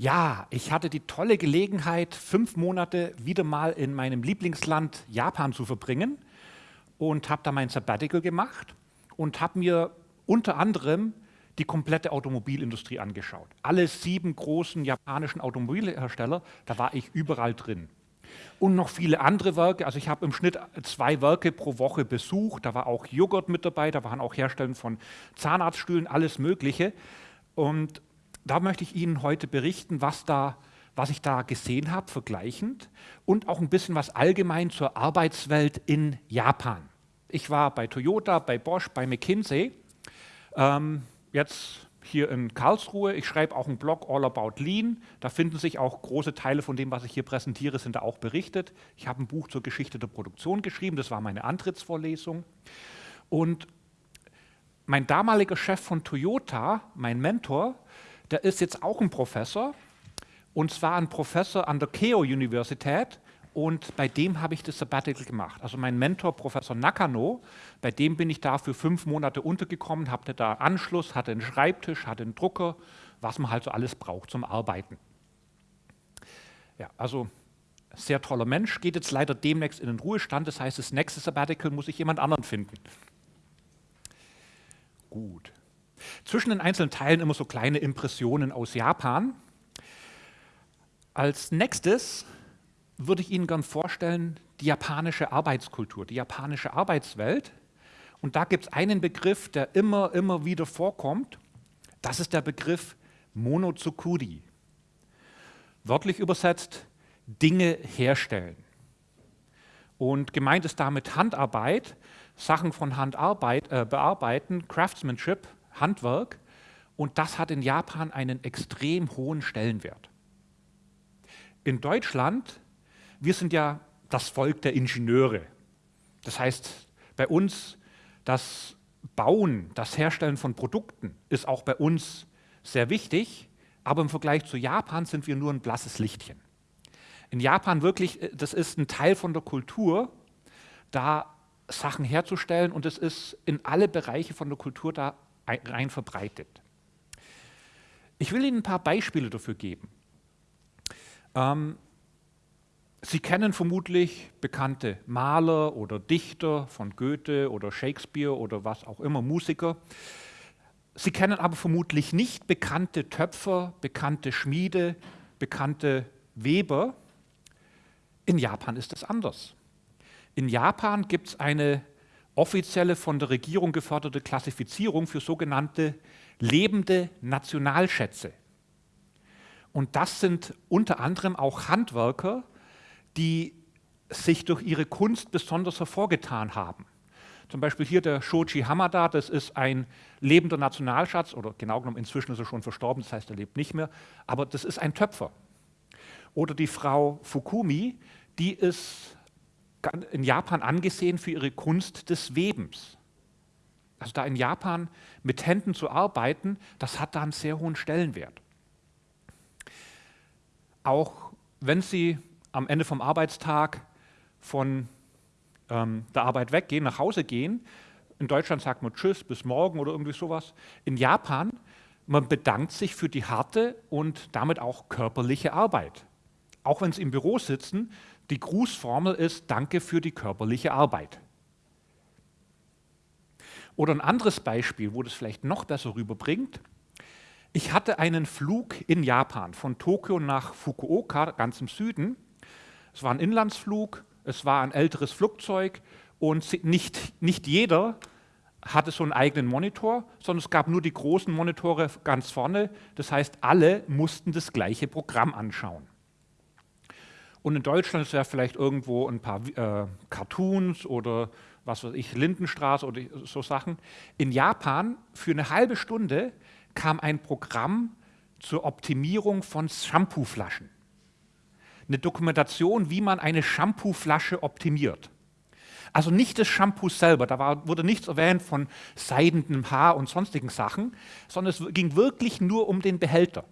Ja, ich hatte die tolle Gelegenheit, fünf Monate wieder mal in meinem Lieblingsland Japan zu verbringen und habe da mein Sabbatical gemacht und habe mir unter anderem die komplette Automobilindustrie angeschaut. Alle sieben großen japanischen Automobilhersteller, da war ich überall drin. Und noch viele andere Werke, also ich habe im Schnitt zwei Werke pro Woche besucht, da war auch Joghurt mit dabei, da waren auch Hersteller von Zahnarztstühlen, alles mögliche. Und da möchte ich Ihnen heute berichten, was, da, was ich da gesehen habe, vergleichend und auch ein bisschen was allgemein zur Arbeitswelt in Japan. Ich war bei Toyota, bei Bosch, bei McKinsey. Ähm, jetzt hier in Karlsruhe. Ich schreibe auch einen Blog All About Lean. Da finden sich auch große Teile von dem, was ich hier präsentiere, sind da auch berichtet. Ich habe ein Buch zur Geschichte der Produktion geschrieben. Das war meine Antrittsvorlesung. Und mein damaliger Chef von Toyota, mein Mentor, der ist jetzt auch ein Professor. Und zwar ein Professor an der Keio Universität und bei dem habe ich das Sabbatical gemacht. Also mein Mentor, Professor Nakano, bei dem bin ich da für fünf Monate untergekommen, hatte da Anschluss, hatte einen Schreibtisch, hatte einen Drucker, was man halt so alles braucht zum Arbeiten. Ja, also sehr toller Mensch, geht jetzt leider demnächst in den Ruhestand, das heißt, das nächste Sabbatical muss ich jemand anderen finden. Gut. Zwischen den einzelnen Teilen immer so kleine Impressionen aus Japan. Als nächstes würde ich Ihnen gern vorstellen, die japanische Arbeitskultur, die japanische Arbeitswelt. Und da gibt es einen Begriff, der immer, immer wieder vorkommt. Das ist der Begriff Monotsukuri. Wörtlich übersetzt, Dinge herstellen. Und gemeint ist damit Handarbeit, Sachen von Handarbeit äh, bearbeiten, Craftsmanship, Handwerk. Und das hat in Japan einen extrem hohen Stellenwert. In Deutschland wir sind ja das Volk der Ingenieure. Das heißt, bei uns das Bauen, das Herstellen von Produkten ist auch bei uns sehr wichtig, aber im Vergleich zu Japan sind wir nur ein blasses Lichtchen. In Japan wirklich, äh, das ist ein Teil von der Kultur, da Sachen herzustellen und es ist in alle Bereiche von der Kultur da rein verbreitet. Ich will Ihnen ein paar Beispiele dafür geben. Ähm, Sie kennen vermutlich bekannte Maler oder Dichter von Goethe oder Shakespeare oder was auch immer, Musiker. Sie kennen aber vermutlich nicht bekannte Töpfer, bekannte Schmiede, bekannte Weber. In Japan ist es anders. In Japan gibt es eine offizielle von der Regierung geförderte Klassifizierung für sogenannte lebende Nationalschätze. Und das sind unter anderem auch Handwerker, die sich durch ihre Kunst besonders hervorgetan haben. Zum Beispiel hier der Shoji Hamada, das ist ein lebender Nationalschatz, oder genau genommen inzwischen ist er schon verstorben, das heißt, er lebt nicht mehr, aber das ist ein Töpfer. Oder die Frau Fukumi, die ist in Japan angesehen für ihre Kunst des Webens. Also da in Japan mit Händen zu arbeiten, das hat da einen sehr hohen Stellenwert. Auch wenn Sie am Ende vom Arbeitstag von ähm, der Arbeit weggehen, nach Hause gehen. In Deutschland sagt man Tschüss, bis morgen oder irgendwie sowas. In Japan, man bedankt sich für die harte und damit auch körperliche Arbeit. Auch wenn Sie im Büro sitzen, die Grußformel ist Danke für die körperliche Arbeit. Oder ein anderes Beispiel, wo das vielleicht noch besser rüberbringt. Ich hatte einen Flug in Japan von Tokio nach Fukuoka, ganz im Süden. Es war ein Inlandsflug, es war ein älteres Flugzeug und nicht, nicht jeder hatte so einen eigenen Monitor, sondern es gab nur die großen Monitore ganz vorne. Das heißt, alle mussten das gleiche Programm anschauen. Und in Deutschland ist ja vielleicht irgendwo ein paar äh, Cartoons oder was weiß ich, Lindenstraße oder so Sachen. In Japan für eine halbe Stunde kam ein Programm zur Optimierung von Shampooflaschen eine Dokumentation, wie man eine Shampooflasche optimiert. Also nicht das Shampoo selber, da war, wurde nichts erwähnt von seidendem Haar und sonstigen Sachen, sondern es ging wirklich nur um den Behälter.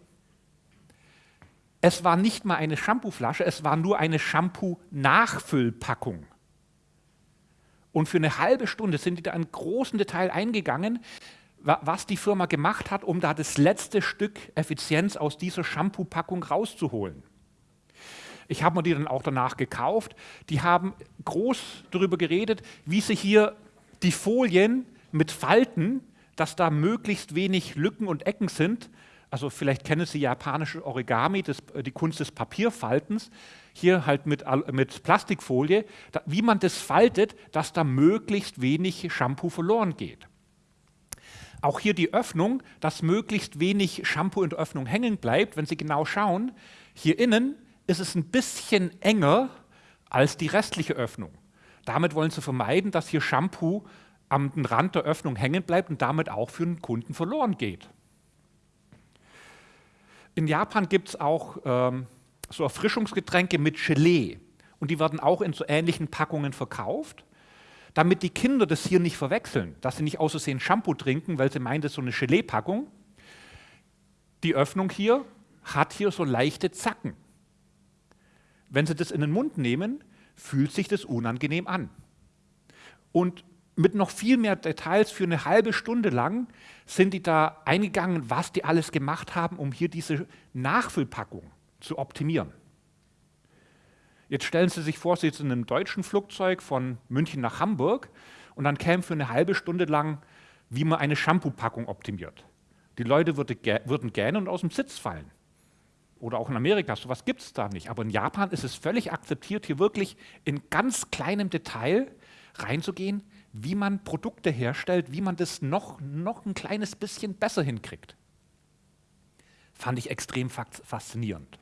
Es war nicht mal eine Shampooflasche, es war nur eine Shampoo-Nachfüllpackung. Und für eine halbe Stunde sind die da in großen Detail eingegangen, was die Firma gemacht hat, um da das letzte Stück Effizienz aus dieser Shampoo-Packung rauszuholen. Ich habe mir die dann auch danach gekauft. Die haben groß darüber geredet, wie sie hier die Folien mit Falten, dass da möglichst wenig Lücken und Ecken sind. Also vielleicht kennen Sie japanische Origami, das, die Kunst des Papierfaltens. Hier halt mit, mit Plastikfolie, da, wie man das faltet, dass da möglichst wenig Shampoo verloren geht. Auch hier die Öffnung, dass möglichst wenig Shampoo in der Öffnung hängen bleibt. Wenn Sie genau schauen, hier innen ist es ein bisschen enger als die restliche Öffnung. Damit wollen Sie vermeiden, dass hier Shampoo am Rand der Öffnung hängen bleibt und damit auch für den Kunden verloren geht. In Japan gibt es auch ähm, so Erfrischungsgetränke mit Gelee und die werden auch in so ähnlichen Packungen verkauft damit die Kinder das hier nicht verwechseln, dass sie nicht außersehen Shampoo trinken, weil sie meinen, das ist so eine Gelee-Packung. Die Öffnung hier hat hier so leichte Zacken. Wenn Sie das in den Mund nehmen, fühlt sich das unangenehm an. Und mit noch viel mehr Details für eine halbe Stunde lang sind die da eingegangen, was die alles gemacht haben, um hier diese Nachfüllpackung zu optimieren. Jetzt stellen Sie sich vor, Sie sind in einem deutschen Flugzeug von München nach Hamburg und dann käme für eine halbe Stunde lang, wie man eine Shampoo-Packung optimiert. Die Leute würden gähnen und aus dem Sitz fallen. Oder auch in Amerika, sowas gibt es da nicht. Aber in Japan ist es völlig akzeptiert, hier wirklich in ganz kleinem Detail reinzugehen, wie man Produkte herstellt, wie man das noch, noch ein kleines bisschen besser hinkriegt. Fand ich extrem faszinierend.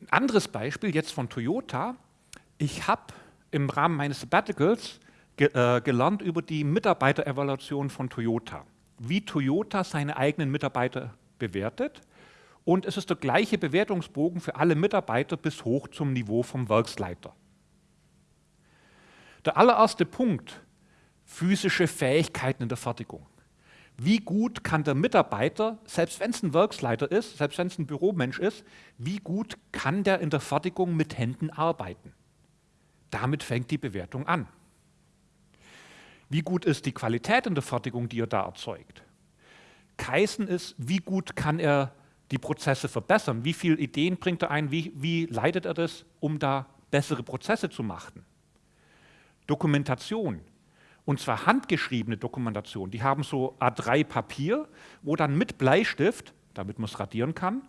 Ein anderes Beispiel jetzt von Toyota. Ich habe im Rahmen meines Sabbaticals ge äh, gelernt über die Mitarbeiterevaluation von Toyota, wie Toyota seine eigenen Mitarbeiter bewertet. Und es ist der gleiche Bewertungsbogen für alle Mitarbeiter bis hoch zum Niveau vom Werksleiter. Der allererste Punkt, physische Fähigkeiten in der Fertigung wie gut kann der Mitarbeiter, selbst wenn es ein Werksleiter ist, selbst wenn es ein Büromensch ist, wie gut kann der in der Fertigung mit Händen arbeiten? Damit fängt die Bewertung an. Wie gut ist die Qualität in der Fertigung, die er da erzeugt? Kaisen ist, wie gut kann er die Prozesse verbessern? Wie viele Ideen bringt er ein? Wie, wie leitet er das, um da bessere Prozesse zu machen? Dokumentation. Und zwar handgeschriebene Dokumentation. Die haben so A3 Papier, wo dann mit Bleistift, damit man es radieren kann,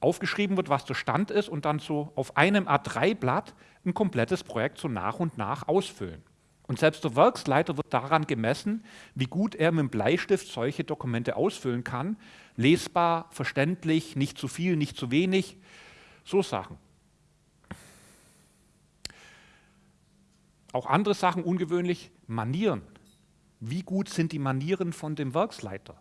aufgeschrieben wird, was der Stand ist und dann so auf einem A3-Blatt ein komplettes Projekt so nach und nach ausfüllen. Und selbst der Werksleiter wird daran gemessen, wie gut er mit dem Bleistift solche Dokumente ausfüllen kann. Lesbar, verständlich, nicht zu viel, nicht zu wenig, so Sachen. Auch andere Sachen ungewöhnlich, Manieren. Wie gut sind die Manieren von dem Werksleiter?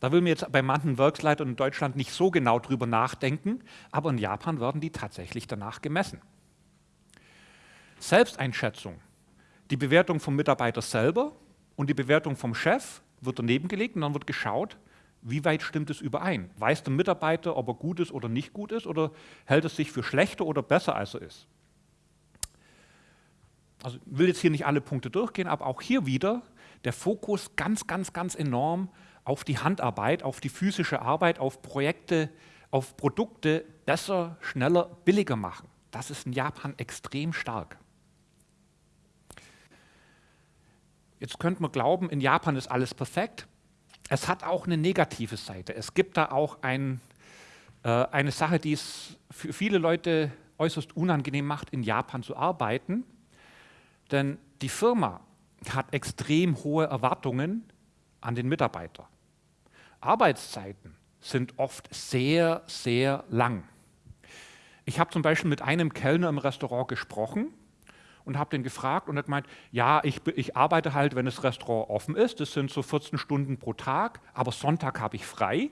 Da will mir jetzt bei manchen Werksleitern in Deutschland nicht so genau drüber nachdenken, aber in Japan werden die tatsächlich danach gemessen. Selbsteinschätzung. Die Bewertung vom Mitarbeiter selber und die Bewertung vom Chef wird daneben gelegt und dann wird geschaut, wie weit stimmt es überein? Weiß der Mitarbeiter, ob er gut ist oder nicht gut ist oder hält es sich für schlechter oder besser, als er ist? Also will jetzt hier nicht alle Punkte durchgehen, aber auch hier wieder der Fokus ganz, ganz, ganz enorm auf die Handarbeit, auf die physische Arbeit, auf Projekte, auf Produkte besser, schneller, billiger machen. Das ist in Japan extrem stark. Jetzt könnte man glauben, in Japan ist alles perfekt. Es hat auch eine negative Seite. Es gibt da auch ein, äh, eine Sache, die es für viele Leute äußerst unangenehm macht, in Japan zu arbeiten. Denn die Firma hat extrem hohe Erwartungen an den Mitarbeiter. Arbeitszeiten sind oft sehr, sehr lang. Ich habe zum Beispiel mit einem Kellner im Restaurant gesprochen und habe den gefragt und er hat gemeint, ja, ich, ich, arbeite halt, wenn das Restaurant offen ist, das sind so 14 Stunden pro Tag, aber Sonntag habe ich frei.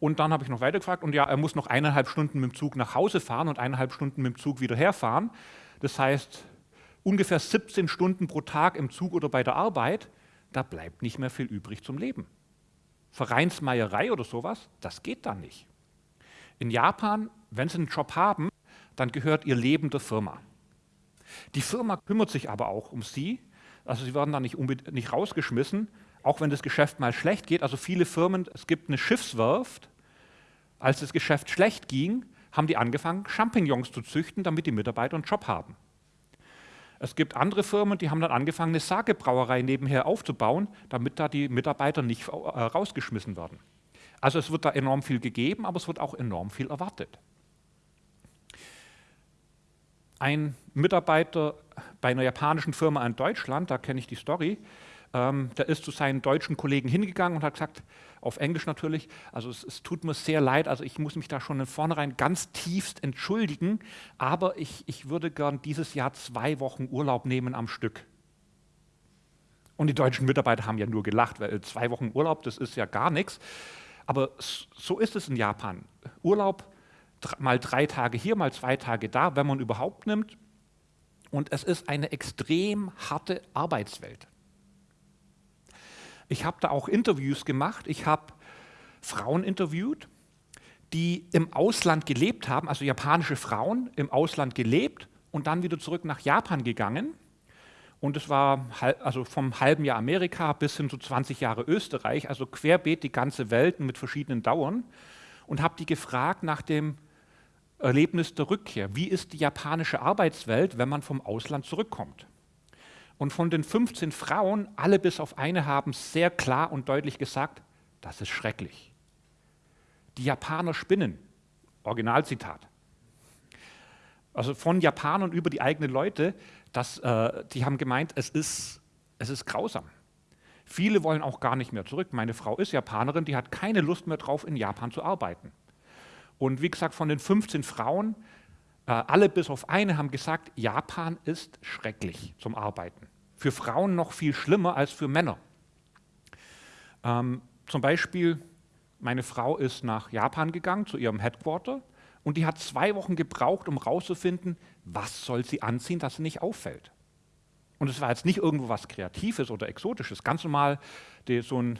Und dann habe ich noch weiter gefragt und ja, er muss noch eineinhalb Stunden mit dem Zug nach Hause fahren und eineinhalb Stunden mit dem Zug wieder herfahren. Das heißt, ungefähr 17 Stunden pro Tag im Zug oder bei der Arbeit, da bleibt nicht mehr viel übrig zum Leben. Vereinsmeierei oder sowas, das geht da nicht. In Japan, wenn Sie einen Job haben, dann gehört Ihr Leben der Firma. Die Firma kümmert sich aber auch um Sie, Also sie werden da nicht, nicht rausgeschmissen, auch wenn das Geschäft mal schlecht geht. Also viele Firmen, es gibt eine Schiffswerft, als das Geschäft schlecht ging, haben die angefangen, Champignons zu züchten, damit die Mitarbeiter einen Job haben. Es gibt andere Firmen, die haben dann angefangen, eine Sagebrauerei nebenher aufzubauen, damit da die Mitarbeiter nicht äh, rausgeschmissen werden. Also es wird da enorm viel gegeben, aber es wird auch enorm viel erwartet. Ein Mitarbeiter bei einer japanischen Firma in Deutschland, da kenne ich die Story, ähm, der ist zu seinen deutschen Kollegen hingegangen und hat gesagt, auf Englisch natürlich, also es, es, tut mir sehr leid, also ich muss mich da schon in vornherein ganz tiefst entschuldigen, aber ich, ich würde gern dieses Jahr zwei Wochen Urlaub nehmen am Stück. Und die deutschen Mitarbeiter haben ja nur gelacht, weil zwei Wochen Urlaub, das ist ja gar nichts. Aber so ist es in Japan. Urlaub mal drei Tage hier, mal zwei Tage da, wenn man überhaupt nimmt. Und es ist eine extrem harte Arbeitswelt. Ich habe da auch Interviews gemacht. Ich habe Frauen interviewt, die im Ausland gelebt haben, also japanische Frauen im Ausland gelebt und dann wieder zurück nach Japan gegangen. Und es war also vom halben Jahr Amerika bis hin zu 20 Jahre Österreich, also querbeet die ganze Welt mit verschiedenen Dauern. Und habe die gefragt nach dem Erlebnis der Rückkehr. Wie ist die japanische Arbeitswelt, wenn man vom Ausland zurückkommt? Und von den 15 Frauen, alle bis auf eine, haben sehr klar und deutlich gesagt, das ist schrecklich. Die Japaner spinnen. Originalzitat. Also von Japanern über die eigenen Leute, das, äh, die haben gemeint, es ist, es ist grausam. Viele wollen auch gar nicht mehr zurück. Meine Frau ist Japanerin, die hat keine Lust mehr drauf, in Japan zu arbeiten. Und wie gesagt, von den 15 Frauen alle bis auf eine haben gesagt, Japan ist schrecklich zum Arbeiten. Für Frauen noch viel schlimmer als für Männer. Ähm, zum Beispiel, meine Frau ist nach Japan gegangen, zu ihrem Headquarter, und die hat zwei Wochen gebraucht, um herauszufinden, was soll sie anziehen, dass sie nicht auffällt. Und es war jetzt nicht irgendwo was Kreatives oder Exotisches, ganz normal die, so ein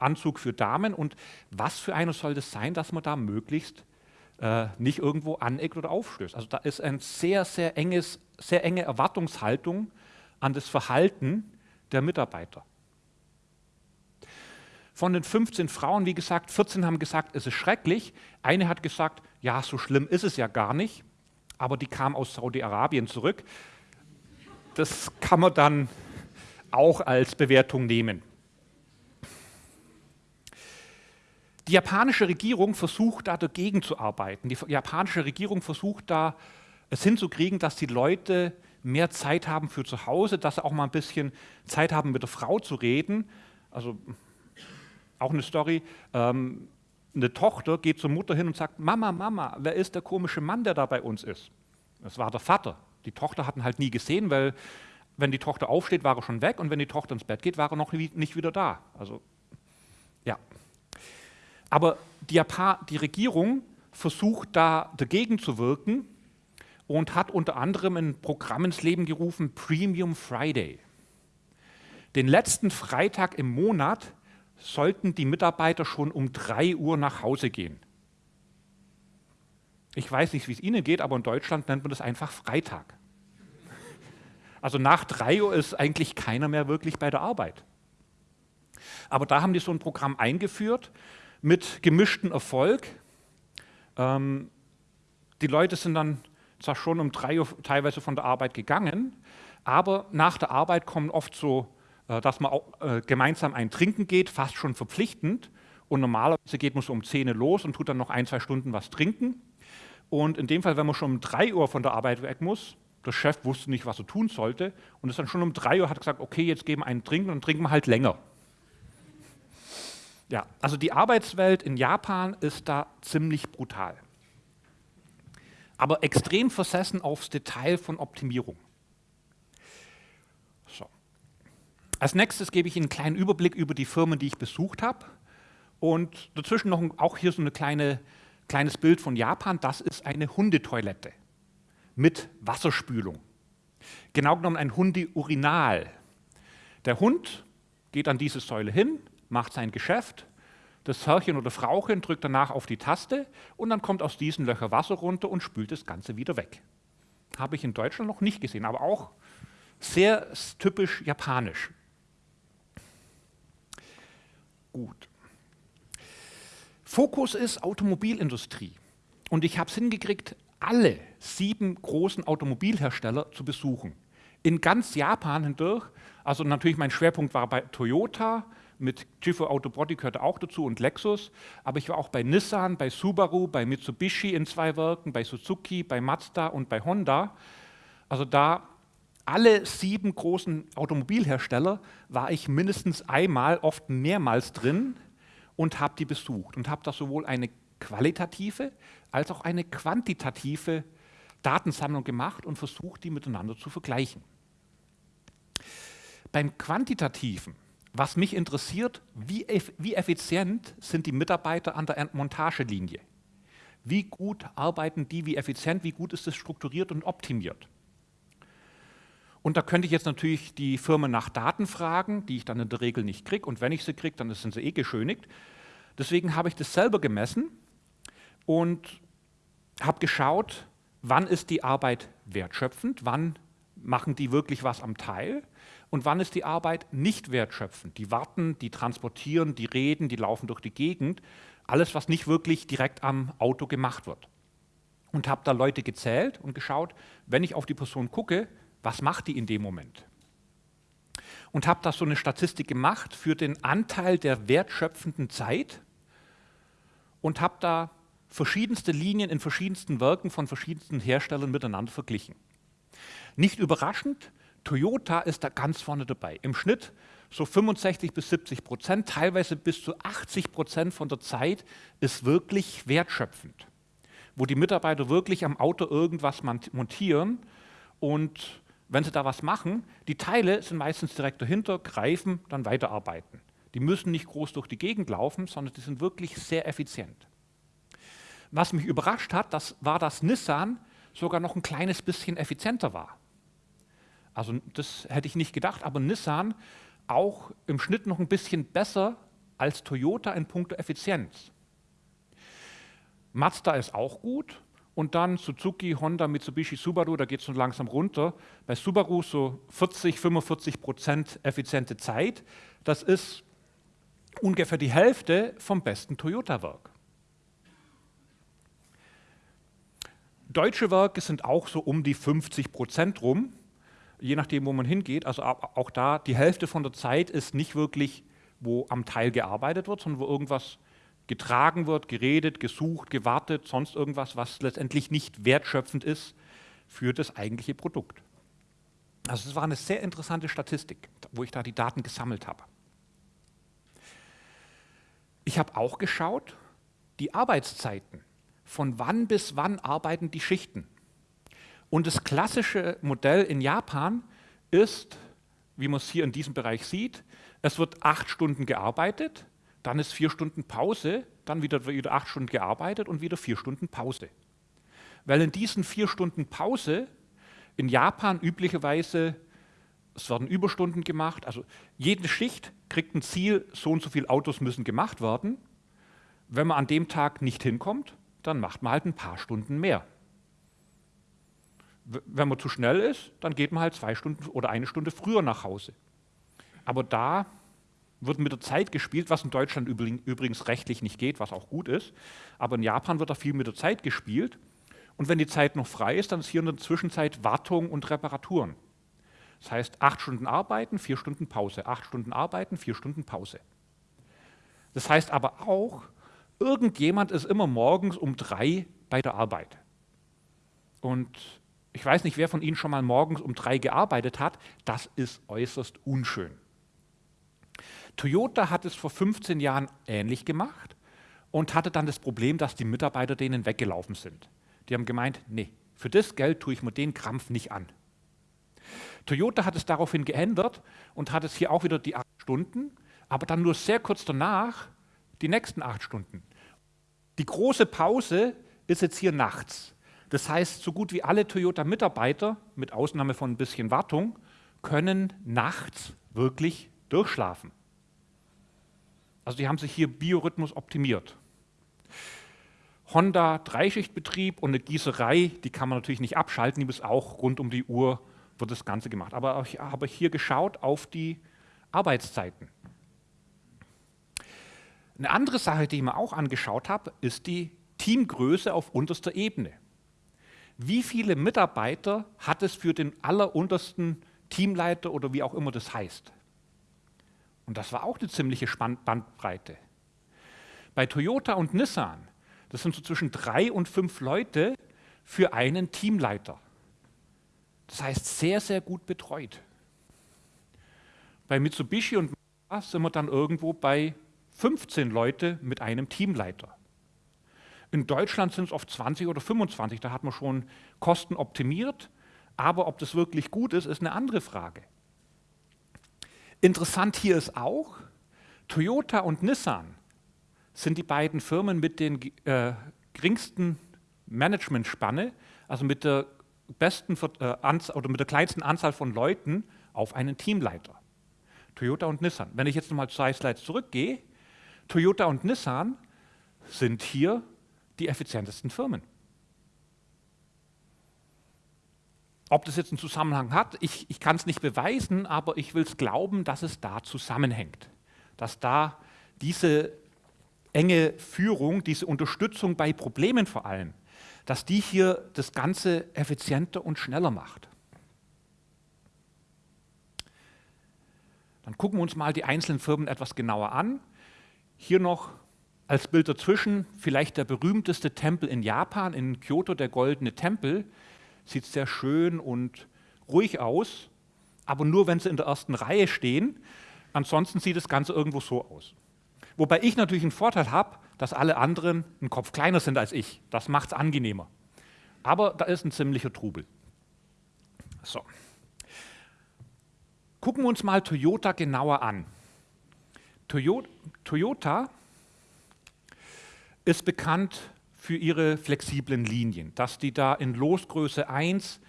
Anzug für Damen. Und was für einer soll das sein, dass man da möglichst äh, nicht irgendwo aneckt oder aufstößt. Also da ist eine sehr, sehr, enges, sehr enge Erwartungshaltung an das Verhalten der Mitarbeiter. Von den 15 Frauen, wie gesagt, 14 haben gesagt, es ist schrecklich. Eine hat gesagt, ja, so schlimm ist es ja gar nicht, aber die kam aus Saudi-Arabien zurück. Das kann man dann auch als Bewertung nehmen. Die japanische Regierung versucht da dagegen zu arbeiten. Die japanische Regierung versucht da es hinzukriegen, dass die Leute mehr Zeit haben für zu Hause, dass sie auch mal ein bisschen Zeit haben, mit der Frau zu reden. Also auch eine Story. Ähm, eine Tochter geht zur Mutter hin und sagt, Mama, Mama, wer ist der komische Mann, der da bei uns ist? Das war der Vater. Die Tochter hatten halt nie gesehen, weil wenn die Tochter aufsteht, war er schon weg und wenn die Tochter ins Bett geht, war er noch nicht wieder da. Also. Aber die, die Regierung versucht da dagegen zu wirken und hat unter anderem ein Programm ins Leben gerufen, Premium Friday. Den letzten Freitag im Monat sollten die Mitarbeiter schon um 3 Uhr nach Hause gehen. Ich weiß nicht, wie es Ihnen geht, aber in Deutschland nennt man das einfach Freitag. Also nach 3 Uhr ist eigentlich keiner mehr wirklich bei der Arbeit. Aber da haben die so ein Programm eingeführt mit gemischtem Erfolg. Ähm, die Leute sind dann zwar schon um drei Uhr teilweise von der Arbeit gegangen, aber nach der Arbeit kommen oft so, äh, dass man auch äh, gemeinsam ein Trinken geht, fast schon verpflichtend. Und normalerweise geht man so um 10 Uhr los und tut dann noch ein, zwei Stunden was trinken. Und in dem Fall, wenn man schon um 3 Uhr von der Arbeit weg muss, der Chef wusste nicht, was er tun sollte und ist dann schon um 3 Uhr hat gesagt, okay, jetzt geben wir einen Trinken und trinken wir halt länger. Ja, also die Arbeitswelt in Japan ist da ziemlich brutal. Aber extrem versessen aufs Detail von Optimierung. So. Als nächstes gebe ich Ihnen einen kleinen Überblick über die Firmen, die ich besucht habe. Und dazwischen noch auch hier so ein kleine, kleines Bild von Japan. Das ist eine Hundetoilette mit Wasserspülung. Genau genommen ein Hundeurinal. Der Hund geht an diese Säule hin, macht sein Geschäft, das Herrchen oder Frauchen drückt danach auf die Taste und dann kommt aus diesen Löchern Wasser runter und spült das Ganze wieder weg. Habe ich in Deutschland noch nicht gesehen, aber auch Sehr typisch japanisch. Gut. Fokus ist Automobilindustrie. Und ich habe es hingekriegt, alle sieben großen Automobilhersteller zu besuchen. In ganz Japan hindurch. Also natürlich mein Schwerpunkt war bei Toyota, mit Jiffo Autobody gehörte auch dazu und Lexus. Aber ich war auch bei Nissan, bei Subaru, bei Mitsubishi in zwei Werken, bei Suzuki, bei Mazda und bei Honda. Also da alle sieben großen Automobilhersteller war ich mindestens einmal, oft mehrmals drin und habe die besucht und habe da sowohl eine qualitative als auch eine quantitative Datensammlung gemacht und versucht, die miteinander zu vergleichen. Beim Quantitativen, was mich interessiert, wie, wie effizient sind die Mitarbeiter an der Montagelinie? Wie gut arbeiten die, wie effizient, wie gut ist es strukturiert und optimiert? Und da könnte ich jetzt natürlich die Firma nach Daten fragen, die ich dann in der Regel nicht kriege. Und wenn ich sie kriege, dann sind sie eh geschönigt. Deswegen habe ich das selber gemessen und habe geschaut, wann ist die Arbeit wertschöpfend, wann machen die wirklich was am Teil und wann ist die Arbeit nicht wertschöpfend. Die warten, die transportieren, die reden, die laufen durch die Gegend. Alles, was nicht wirklich direkt am Auto gemacht wird. Und habe da Leute gezählt und geschaut, wenn ich auf die Person gucke, was macht die in dem Moment? Und habe da so eine Statistik gemacht für den Anteil der wertschöpfenden Zeit und habe da verschiedenste Linien in verschiedensten Werken von verschiedensten Herstellern miteinander verglichen. Nicht überraschend, Toyota ist da ganz vorne dabei. Im Schnitt so 65 bis 70 Prozent, teilweise bis zu 80 Prozent von der Zeit ist wirklich wertschöpfend, wo die Mitarbeiter wirklich am Auto irgendwas montieren und wenn sie da was machen, die Teile sind meistens direkt dahinter, greifen, dann weiterarbeiten. Die müssen nicht groß durch die Gegend laufen, sondern die sind wirklich sehr effizient. Was mich überrascht hat, das war, dass Nissan sogar noch ein kleines bisschen effizienter war. Also das hätte ich nicht gedacht, aber Nissan auch im Schnitt noch ein bisschen besser als Toyota in puncto Effizienz. Mazda ist auch gut, und dann Suzuki, Honda, Mitsubishi, Subaru, da geht es so langsam runter. Bei Subaru so 40, 45 Prozent effiziente Zeit. Das ist ungefähr die Hälfte vom besten Toyota-Werk. Deutsche Werke sind auch so um die 50 Prozent rum, je nachdem, wo man hingeht. Also auch da, die Hälfte von der Zeit ist nicht wirklich, wo am Teil gearbeitet wird, sondern wo irgendwas getragen wird, geredet, gesucht, gewartet, sonst irgendwas, was letztendlich nicht wertschöpfend ist für das eigentliche Produkt. Also es war eine sehr interessante Statistik, wo ich da die Daten gesammelt habe. Ich habe auch geschaut, die Arbeitszeiten, von wann bis wann arbeiten die Schichten. Und das klassische Modell in Japan ist, wie man es hier in diesem Bereich sieht, es wird acht Stunden gearbeitet, dann ist vier Stunden Pause, dann wieder, wieder acht Stunden gearbeitet und wieder vier Stunden Pause. Weil in diesen vier Stunden Pause in Japan üblicherweise, es werden Überstunden gemacht, also jede Schicht kriegt ein Ziel, so und so viele Autos müssen gemacht werden. Wenn man an dem Tag nicht hinkommt, dann macht man halt ein paar Stunden mehr. Wenn man zu schnell ist, dann geht man halt zwei Stunden oder eine Stunde früher nach Hause. Aber da wird mit der Zeit gespielt, was in Deutschland übrigens rechtlich nicht geht, was auch gut ist. Aber in Japan wird da viel mit der Zeit gespielt. Und wenn die Zeit noch frei ist, dann ist hier in der Zwischenzeit Wartung und Reparaturen. Das heißt, acht Stunden arbeiten, vier Stunden Pause. Acht Stunden arbeiten, vier Stunden Pause. Das heißt aber auch, irgendjemand ist immer morgens um drei bei der Arbeit. Und ich weiß nicht, wer von Ihnen schon mal morgens um drei gearbeitet hat. Das ist äußerst unschön. Toyota hat es vor 15 Jahren ähnlich gemacht und hatte dann das Problem, dass die Mitarbeiter denen weggelaufen sind. Die haben gemeint, nee, für das Geld tue ich mir den Krampf nicht an. Toyota hat es daraufhin geändert und hat es hier auch wieder die acht Stunden, aber dann nur sehr kurz danach die nächsten acht Stunden. Die große Pause ist jetzt hier nachts. Das heißt, so gut wie alle Toyota-Mitarbeiter, mit Ausnahme von ein bisschen Wartung, können nachts wirklich durchschlafen. Also die haben sich hier Biorhythmus optimiert. Honda Dreischichtbetrieb und eine Gießerei, die kann man natürlich nicht abschalten, die muss auch rund um die Uhr wird das Ganze gemacht. Aber ich habe hier geschaut auf die Arbeitszeiten. Eine andere Sache, die ich mir auch angeschaut habe, ist die Teamgröße auf unterster Ebene. Wie viele Mitarbeiter hat es für den alleruntersten Teamleiter oder wie auch immer das heißt? Und das war auch eine ziemliche Bandbreite. Bei Toyota und Nissan, das sind so zwischen drei und fünf Leute für einen Teamleiter. Das heißt, sehr, sehr gut betreut. Bei Mitsubishi und Mazda sind wir dann irgendwo bei 15 Leute mit einem Teamleiter. In Deutschland sind es oft 20 oder 25, da hat man schon Kosten optimiert, aber ob das wirklich gut ist, ist eine andere Frage. Interessant hier ist auch, Toyota und Nissan sind die beiden Firmen mit den äh, geringsten Managementspanne, also mit der besten äh, oder mit der kleinsten Anzahl von Leuten auf einen Teamleiter. Toyota und Nissan. Wenn ich jetzt nochmal zwei Slides zurückgehe, Toyota und Nissan sind hier die effizientesten Firmen. Ob das jetzt einen Zusammenhang hat, ich, ich kann es nicht beweisen, aber ich will es glauben, dass es da zusammenhängt. Dass da diese enge Führung, diese Unterstützung bei Problemen vor allem, dass die hier das Ganze effizienter und schneller macht. Dann gucken wir uns mal die einzelnen Firmen etwas genauer an. Hier noch als Bild dazwischen vielleicht der berühmteste Tempel in Japan, in Kyoto, der goldene Tempel. Sieht sehr schön und ruhig aus, aber nur wenn sie in der ersten Reihe stehen. Ansonsten sieht das Ganze irgendwo so aus. Wobei ich natürlich einen Vorteil habe, dass alle anderen einen Kopf kleiner sind als ich. Das macht es angenehmer. Aber da ist ein ziemlicher Trubel. So. Gucken wir uns mal Toyota genauer an. Toyota ist bekannt für ihre flexiblen Linien, dass die da in Losgröße 1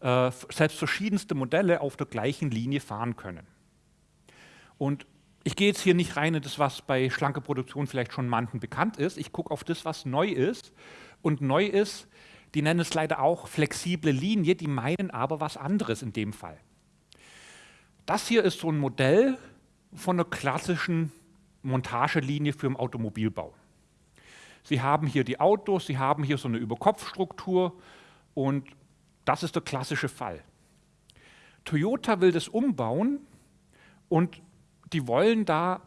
äh, selbst verschiedenste Modelle auf der gleichen Linie fahren können. Und ich gehe jetzt hier nicht rein in das, was bei schlanker Produktion vielleicht schon manchen bekannt ist. Ich gucke auf das, was neu ist. Und neu ist, die nennen es leider auch flexible Linie, die meinen aber was anderes in dem Fall. Das hier ist so ein Modell von einer klassischen Montagelinie für den Automobilbau. Sie haben hier die Autos, Sie haben hier so eine Überkopfstruktur und das ist der klassische Fall. Toyota will das umbauen und die wollen da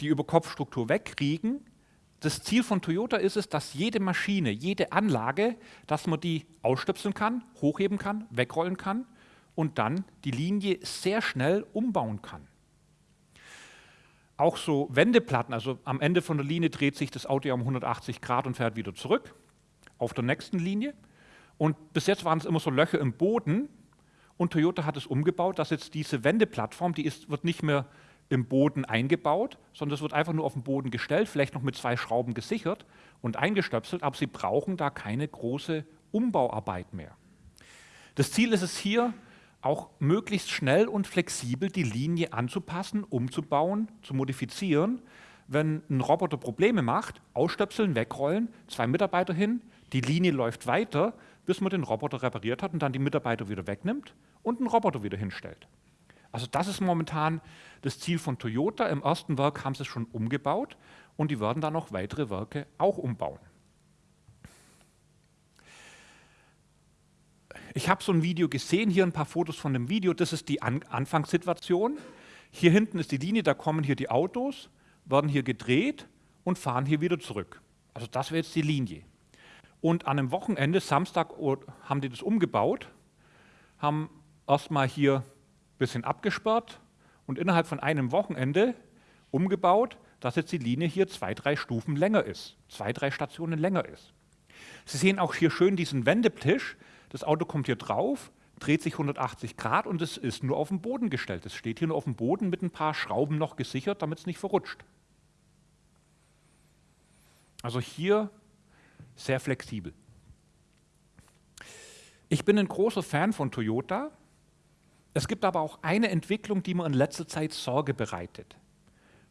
die Überkopfstruktur wegkriegen. Das Ziel von Toyota ist es, dass jede Maschine, jede Anlage, dass man die ausstöpseln kann, hochheben kann, wegrollen kann und dann die Linie sehr schnell umbauen kann. Auch so Wendeplatten, also am Ende von der Linie dreht sich das Auto ja um 180 Grad und fährt wieder zurück auf der nächsten Linie. Und bis jetzt waren es immer so Löcher im Boden und Toyota hat es umgebaut, dass jetzt diese Wendeplattform, die ist, wird nicht mehr im Boden eingebaut, sondern es wird einfach nur auf den Boden gestellt, vielleicht noch mit zwei Schrauben gesichert und eingestöpselt, aber sie brauchen da keine große Umbauarbeit mehr. Das Ziel ist es hier, auch möglichst schnell und flexibel die Linie anzupassen, umzubauen, zu modifizieren. Wenn ein Roboter Probleme macht, ausstöpseln, wegrollen, zwei Mitarbeiter hin, die Linie läuft weiter, bis man den Roboter repariert hat und dann die Mitarbeiter wieder wegnimmt und einen Roboter wieder hinstellt. Also das ist momentan das Ziel von Toyota. Im ersten Werk haben sie es schon umgebaut und die werden dann noch weitere Werke auch umbauen. Ich habe so ein Video gesehen, hier ein paar Fotos von dem Video. Das ist die An Anfangssituation. Hier hinten ist die Linie, da kommen hier die Autos, werden hier gedreht und fahren hier wieder zurück. Also das wäre jetzt die Linie. Und an einem Wochenende, Samstag, haben die das umgebaut, haben erstmal hier ein bisschen abgesperrt und innerhalb von einem Wochenende umgebaut, dass jetzt die Linie hier zwei, drei Stufen länger ist, zwei, drei Stationen länger ist. Sie sehen auch hier schön diesen Wendetisch, das Auto kommt hier drauf, dreht sich 180 Grad und es ist nur auf den Boden gestellt. Es steht hier nur auf dem Boden mit ein paar Schrauben noch gesichert, damit es nicht verrutscht. Also hier sehr flexibel. Ich bin ein großer Fan von Toyota. Es gibt aber auch eine Entwicklung, die mir in letzter Zeit Sorge bereitet.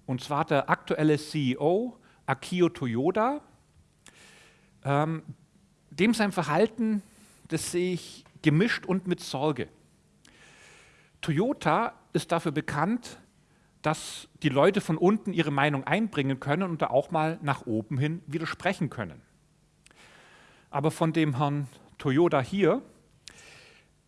Und zwar der aktuelle CEO Akio Toyoda. Ähm, dem sein Verhalten das sehe ich gemischt und mit Sorge. Toyota ist dafür bekannt, dass die Leute von unten ihre Meinung einbringen können und da auch mal nach oben hin widersprechen können. Aber von dem Herrn Toyota hier,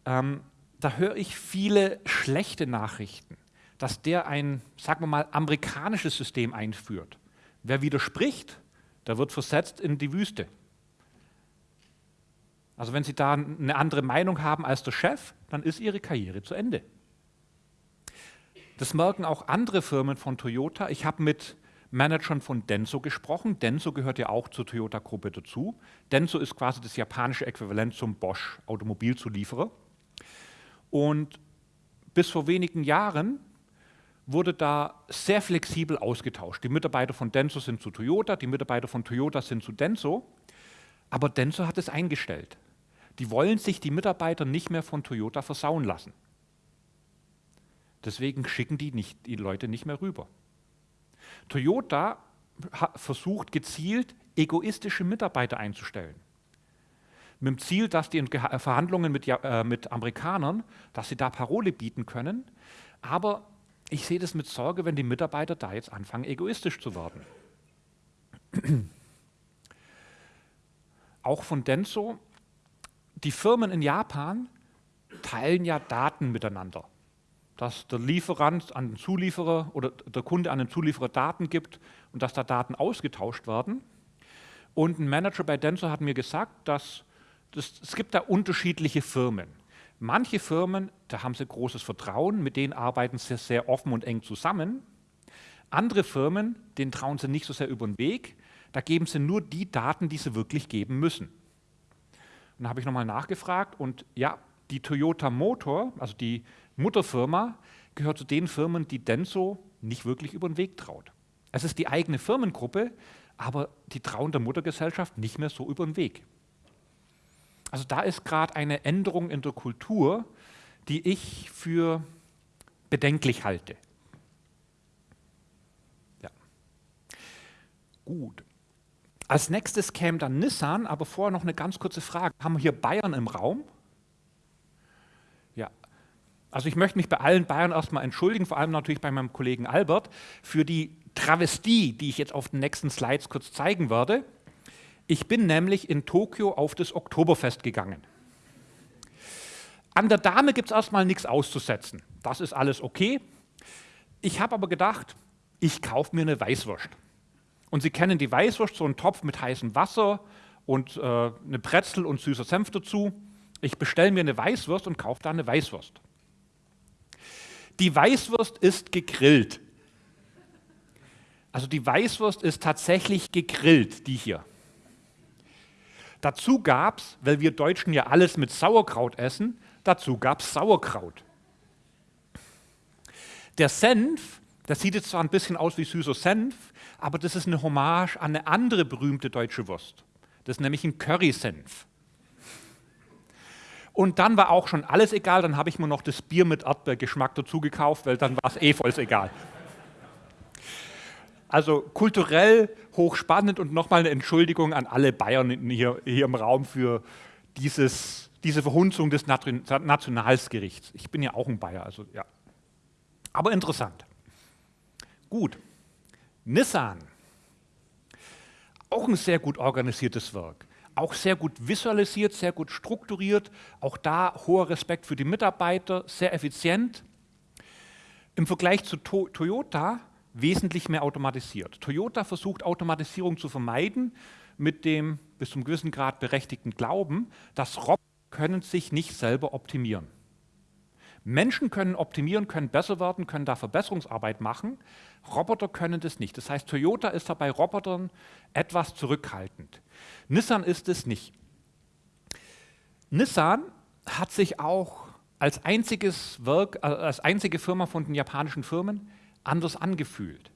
ähm, da höre ich viele schlechte Nachrichten, dass der ein, sagen wir mal, amerikanisches System einführt. Wer widerspricht, der wird versetzt in die Wüste. Also wenn Sie da eine andere Meinung haben als der Chef, dann ist Ihre Karriere zu Ende. Das merken auch andere Firmen von Toyota. Ich habe mit Managern von Denso gesprochen. Denso gehört ja auch zur Toyota-Gruppe dazu. Denso ist quasi das japanische Äquivalent zum Bosch Automobilzulieferer. Und bis vor wenigen Jahren wurde da sehr flexibel ausgetauscht. Die Mitarbeiter von Denso sind zu Toyota, die Mitarbeiter von Toyota sind zu Denso. Aber Denso hat es eingestellt. Die wollen sich die Mitarbeiter nicht mehr von Toyota versauen lassen. Deswegen schicken die nicht, die Leute nicht mehr rüber. Toyota versucht gezielt, egoistische Mitarbeiter einzustellen. Mit dem Ziel, dass die in Verhandlungen mit, äh, mit Amerikanern, dass sie da Parole bieten können. Aber ich sehe das mit Sorge, wenn die Mitarbeiter da jetzt anfangen, egoistisch zu werden. Auch von Denso, die Firmen in Japan teilen ja Daten miteinander dass der Lieferant an den Zulieferer oder der Kunde an den Zulieferer Daten gibt und dass da Daten ausgetauscht werden. Und ein Manager bei Denso hat mir gesagt, dass das, es gibt da unterschiedliche Firmen. Manche Firmen, da haben sie großes Vertrauen, mit denen arbeiten sie sehr offen und eng zusammen. Andere Firmen, denen trauen sie nicht so sehr über den Weg, da geben sie nur die Daten, die sie wirklich geben müssen. Und da habe ich nochmal nachgefragt und ja, die Toyota Motor, also die Mutterfirma gehört zu den Firmen, die Denso nicht wirklich über den Weg traut. Es ist die eigene Firmengruppe, aber die trauen der Muttergesellschaft nicht mehr so über den Weg. Also da ist gerade eine Änderung in der Kultur, die ich für bedenklich halte. Ja. Gut. Als nächstes käme dann Nissan, aber vorher noch eine ganz kurze Frage. Haben wir hier Bayern im Raum? Also ich möchte mich bei allen Bayern erstmal entschuldigen, vor allem natürlich bei meinem Kollegen Albert, für die Travestie, die ich jetzt auf den nächsten Slides kurz zeigen werde. Ich bin nämlich in Tokio auf das Oktoberfest gegangen. An der Dame gibt es erstmal nichts auszusetzen. Das ist alles okay. Ich habe aber gedacht, ich kaufe mir eine Weißwurst. Und Sie kennen die Weißwurst, so einen Topf mit heißem Wasser und äh, eine Brezel und süßer Senf dazu. Ich bestelle mir eine Weißwurst und kaufe da eine Weißwurst. Die Weißwurst ist gegrillt. Also die Weißwurst ist tatsächlich gegrillt, die hier. Dazu gab es, weil wir Deutschen ja alles mit Sauerkraut essen, dazu gab es Sauerkraut. Der Senf, das sieht jetzt zwar ein bisschen aus wie süßer Senf, aber das ist eine Hommage an eine andere berühmte deutsche Wurst. Das ist nämlich ein Currysenf. Und dann war auch schon alles egal, dann habe ich mir noch das Bier mit Erdbeergeschmack dazu gekauft, weil dann war es eh voll egal. Also kulturell hochspannend und nochmal eine Entschuldigung an alle Bayern hier, hier im Raum für dieses, diese Verhunzung des Nationalsgerichts. Ich bin ja auch ein Bayer, also ja. Aber interessant. Gut. Nissan. Auch ein sehr gut organisiertes Werk auch sehr gut visualisiert, sehr gut strukturiert, auch da hoher Respekt für die Mitarbeiter, sehr effizient. Im Vergleich zu to Toyota wesentlich mehr automatisiert. Toyota versucht Automatisierung zu vermeiden mit dem bis zum gewissen Grad berechtigten Glauben, dass Roboter können sich nicht selber optimieren. Menschen können optimieren, können besser werden, können da Verbesserungsarbeit machen. Roboter können das nicht. Das heißt, Toyota ist da bei Robotern etwas zurückhaltend. Nissan ist es nicht. Nissan hat sich auch als einziges Werk, äh, als einzige Firma von den japanischen Firmen anders angefühlt.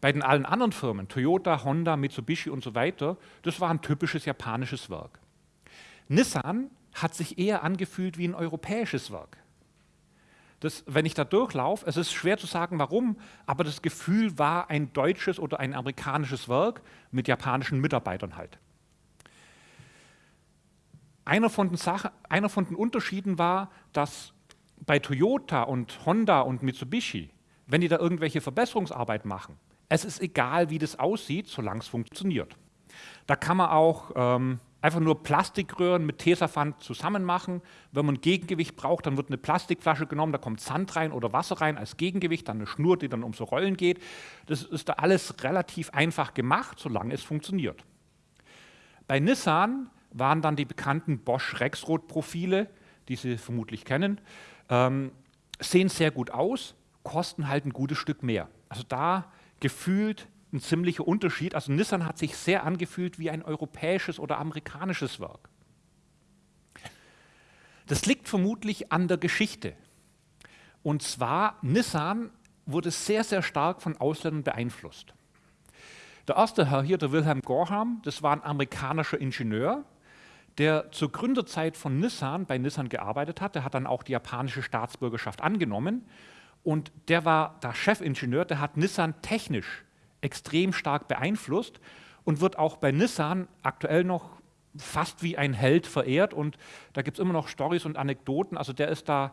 Bei den allen anderen Firmen, Toyota, Honda, Mitsubishi und so weiter, das war ein typisches japanisches Werk. Nissan hat sich eher angefühlt wie ein europäisches Werk das, wenn ich da durchlaufe, es ist schwer zu sagen, warum, aber das Gefühl war ein deutsches oder ein amerikanisches Werk mit japanischen Mitarbeitern halt. einer von, den Sachen, einer von den Unterschieden war, dass bei Toyota und Honda und Mitsubishi, wenn die da irgendwelche Verbesserungsarbeit machen, es ist egal, wie das aussieht, solange es funktioniert. Da kann man auch ähm, einfach nur Plastikröhren mit Tesafand zusammen machen. Wenn man Gegengewicht braucht, dann wird eine Plastikflasche genommen, da kommt Sand rein oder Wasser rein als Gegengewicht, dann eine Schnur, die dann um so Rollen geht. Das ist da alles relativ einfach gemacht, solange es funktioniert. Bei Nissan waren dann die bekannten Bosch Rexroth-Profile, die Sie vermutlich kennen, ähm, sehen sehr gut aus, kosten halt ein gutes Stück mehr. Also da gefühlt ein ziemlicher Unterschied. Also Nissan hat sich sehr angefühlt wie ein europäisches oder amerikanisches Werk. Das liegt vermutlich an der Geschichte. Und zwar, Nissan wurde sehr, sehr stark von Ausländern beeinflusst. Der erste Herr hier, der Wilhelm Gorham, das war ein amerikanischer Ingenieur, der zur Gründerzeit von Nissan bei Nissan gearbeitet hat. Der hat dann auch die japanische Staatsbürgerschaft angenommen. Und der war der Chefingenieur, der hat Nissan technisch extrem stark beeinflusst und wird auch bei Nissan aktuell noch fast wie ein Held verehrt und da gibt es immer noch Stories und Anekdoten. Also der ist da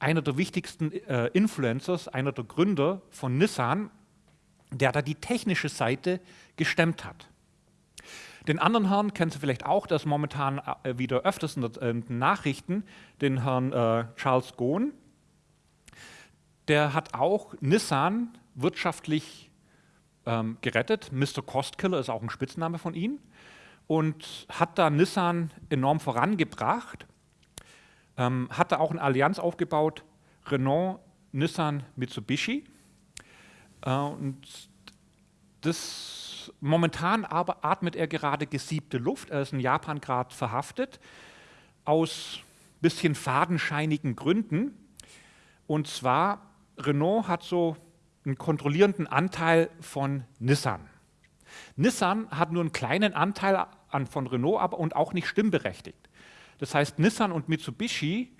einer der wichtigsten äh, Influencers, einer der Gründer von Nissan, der da die technische Seite gestemmt hat. Den anderen Herrn kennen Sie vielleicht auch, der ist momentan äh, wieder öfters in den Nachrichten, den Herrn äh, Charles Gohn. Der hat auch Nissan wirtschaftlich ähm, gerettet. Mr. Costkiller ist auch ein Spitzname von ihm und hat da Nissan enorm vorangebracht. Ähm, hat da auch eine Allianz aufgebaut, Renault, Nissan, Mitsubishi. Äh, und das, momentan aber atmet er gerade gesiebte Luft. Er ist in Japan gerade verhaftet, aus bisschen fadenscheinigen Gründen. Und zwar, Renault hat so einen kontrollierenden Anteil von Nissan. Nissan hat nur einen kleinen Anteil an, von Renault aber und auch nicht stimmberechtigt. Das heißt, Nissan und Mitsubishi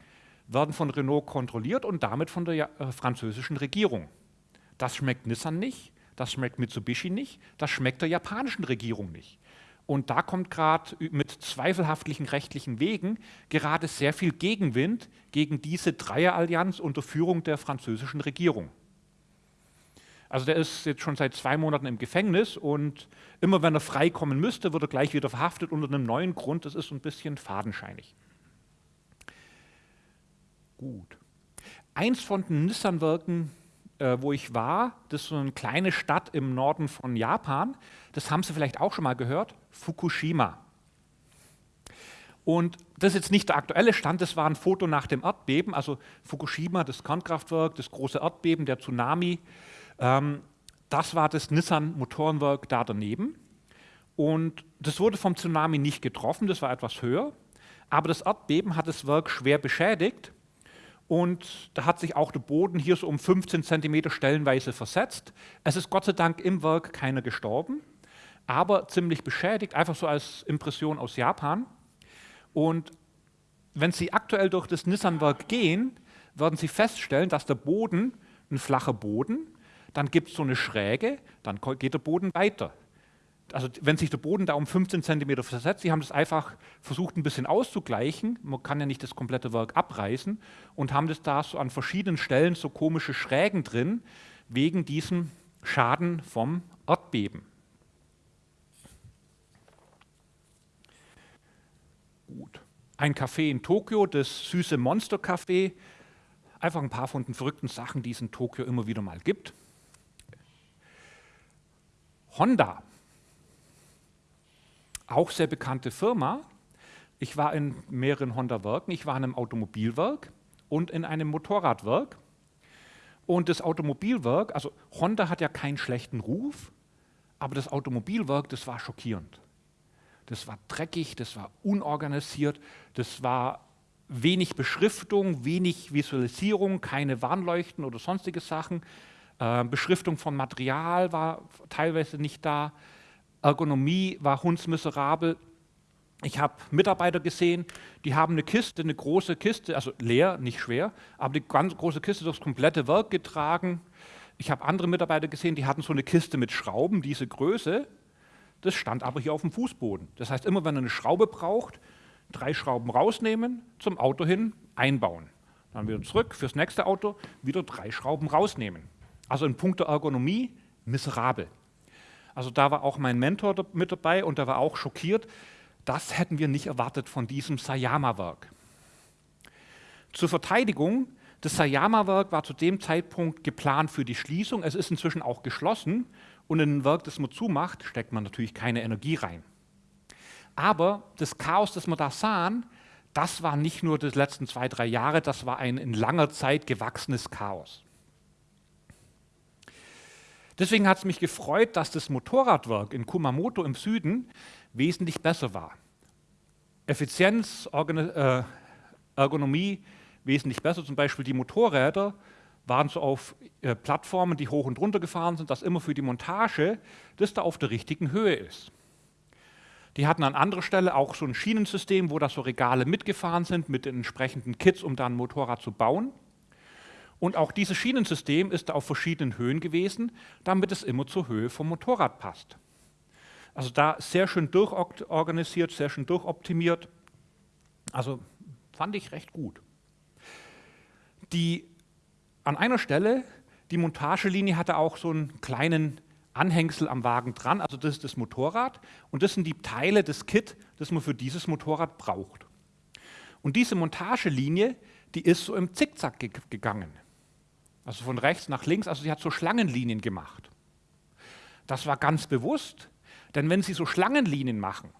werden von Renault kontrolliert und damit von der äh, französischen Regierung. Das schmeckt Nissan nicht, das schmeckt Mitsubishi nicht, das schmeckt der japanischen Regierung nicht. Und da kommt gerade mit zweifelhaftlichen rechtlichen Wegen gerade sehr viel Gegenwind gegen diese Dreierallianz unter Führung der französischen Regierung. Also der ist jetzt schon seit zwei Monaten im Gefängnis und immer wenn er freikommen müsste, wird er gleich wieder verhaftet unter einem neuen Grund. Das ist so ein bisschen fadenscheinig. Gut. Eins von den Nissan-Werken, äh, wo ich war, das ist so eine kleine Stadt im Norden von Japan. Das haben Sie vielleicht auch schon mal gehört, Fukushima. Und das ist jetzt nicht der aktuelle Stand, das war ein Foto nach dem Erdbeben, also Fukushima, das Kernkraftwerk, das große Erdbeben, der Tsunami. Ähm, das war das Nissan-Motorenwerk da daneben. Und das wurde vom Tsunami nicht getroffen, das war etwas höher. Aber das Erdbeben hat das Werk schwer beschädigt. Und da hat sich auch der Boden hier so um 15 cm stellenweise versetzt. Es ist Gott sei Dank im Werk keiner gestorben, aber ziemlich beschädigt, einfach so als Impression aus Japan. Und wenn Sie aktuell durch das Nissan-Werk gehen, werden Sie feststellen, dass der Boden ein flacher Boden dann gibt es so eine Schräge, dann geht der Boden weiter. Also wenn sich der Boden da um 15 cm versetzt, sie haben das einfach versucht ein bisschen auszugleichen, man kann ja nicht das komplette Werk abreißen und haben das da so an verschiedenen Stellen so komische Schrägen drin, wegen diesem Schaden vom Erdbeben. Gut. Ein Café in Tokio, das süße Monster Café, einfach ein paar von den verrückten Sachen, die es in Tokio immer wieder mal gibt. Honda, auch sehr bekannte Firma. Ich war in mehreren Honda-Werken. Ich war in einem Automobilwerk und in einem Motorradwerk. Und das Automobilwerk, also Honda hat ja keinen schlechten Ruf, aber das Automobilwerk, das war schockierend. Das war dreckig, das war unorganisiert, das war wenig Beschriftung, wenig Visualisierung, keine Warnleuchten oder sonstige Sachen. Äh, Beschriftung von Material war teilweise nicht da. Ergonomie war hundsmiserabel. Ich habe Mitarbeiter gesehen, die haben eine Kiste, eine große Kiste, also leer, nicht schwer, aber die ganz große Kiste durchs komplette Werk getragen. Ich habe andere Mitarbeiter gesehen, die hatten so eine Kiste mit Schrauben, diese Größe. Das stand aber hier auf dem Fußboden. Das heißt, immer wenn er eine Schraube braucht, drei Schrauben rausnehmen, zum Auto hin einbauen. Dann wieder zurück fürs nächste Auto, wieder drei Schrauben rausnehmen. Also in puncto Ergonomie miserabel. Also da war auch mein Mentor mit dabei und der war auch schockiert. Das hätten wir nicht erwartet von diesem Sayama-Werk. Zur Verteidigung, das Sayama-Werk war zu dem Zeitpunkt geplant für die Schließung. Es ist inzwischen auch geschlossen und in ein Werk, das man zumacht, steckt man natürlich keine Energie rein. Aber das Chaos, das wir da sahen, das war nicht nur die letzten zwei, drei Jahre, das war ein in langer Zeit gewachsenes Chaos. Deswegen hat es mich gefreut, dass das Motorradwerk in Kumamoto im Süden wesentlich besser war. Effizienz, äh, Ergonomie wesentlich besser. Zum Beispiel die Motorräder waren so auf äh, Plattformen, die hoch und runter gefahren sind, dass immer für die Montage das da auf der richtigen Höhe ist. Die hatten an anderer Stelle auch so ein Schienensystem, wo da so Regale mitgefahren sind mit den entsprechenden Kits, um da ein Motorrad zu bauen. Und auch dieses Schienensystem ist auf verschiedenen Höhen gewesen, damit es immer zur Höhe vom Motorrad passt. Also da sehr schön durchorganisiert, sehr schön durchoptimiert. Also fand ich recht gut. Die, an einer Stelle, die Montagelinie hatte auch so einen kleinen Anhängsel am Wagen dran, also das ist das Motorrad und das sind die Teile des Kit, das man für dieses Motorrad braucht. Und diese Montagelinie, die ist so im Zickzack gegangen. Also von rechts nach links, also sie hat so Schlangenlinien gemacht. Das war ganz bewusst, denn wenn Sie so Schlangenlinien machen,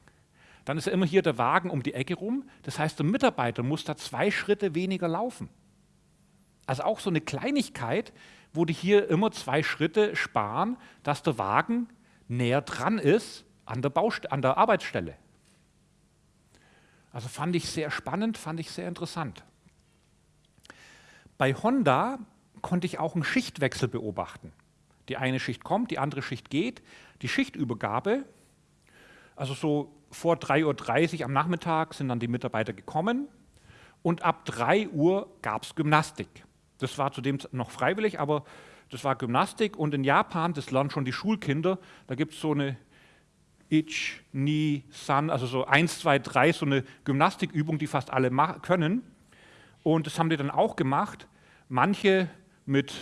dann ist ja immer hier der Wagen um die Ecke rum. Das heißt, der Mitarbeiter muss da zwei Schritte weniger laufen. Also auch so eine Kleinigkeit, wo die hier immer zwei Schritte sparen, dass der Wagen näher dran ist an der, Baust an der Arbeitsstelle. Also fand ich sehr spannend, fand ich sehr interessant. Bei Honda konnte ich auch einen Schichtwechsel beobachten. Die eine Schicht kommt, die andere Schicht geht. Die Schichtübergabe, also so vor 3.30 Uhr am Nachmittag sind dann die Mitarbeiter gekommen und ab 3 Uhr gab es Gymnastik. Das war zudem noch freiwillig, aber das war Gymnastik und in Japan, das lernen schon die Schulkinder, da gibt es so eine Ich, Ni, San, also so 1, 2, 3, so eine Gymnastikübung, die fast alle können. Und das haben die dann auch gemacht. Manche mit